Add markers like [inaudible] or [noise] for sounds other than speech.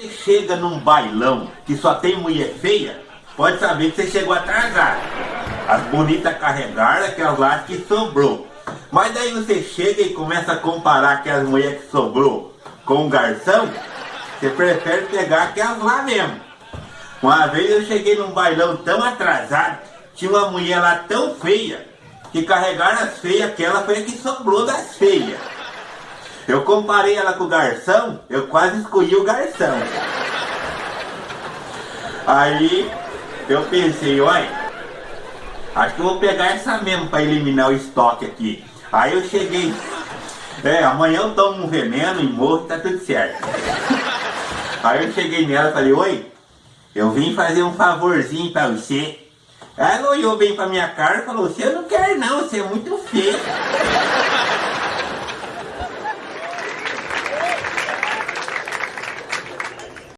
Você chega num bailão que só tem mulher feia, pode saber que você chegou atrasado. As bonitas carregaram aquelas lá que sobrou. Mas daí você chega e começa a comparar aquelas mulheres que sobrou com o garçom, você prefere pegar aquelas lá mesmo. Uma vez eu cheguei num bailão tão atrasado, tinha uma mulher lá tão feia, que carregaram as feias, aquela foi a que sobrou das feias. Eu comparei ela com o garçom, eu quase escolhi o garçom. Aí eu pensei, olha, acho que eu vou pegar essa mesmo para eliminar o estoque aqui. Aí eu cheguei, é, amanhã eu tomo um veneno e morro, tá tudo certo. [laughs] Aí eu cheguei nela e falei, oi, eu vim fazer um favorzinho para você. Ela olhou bem pra minha cara e falou, você não quer não, você é muito feio.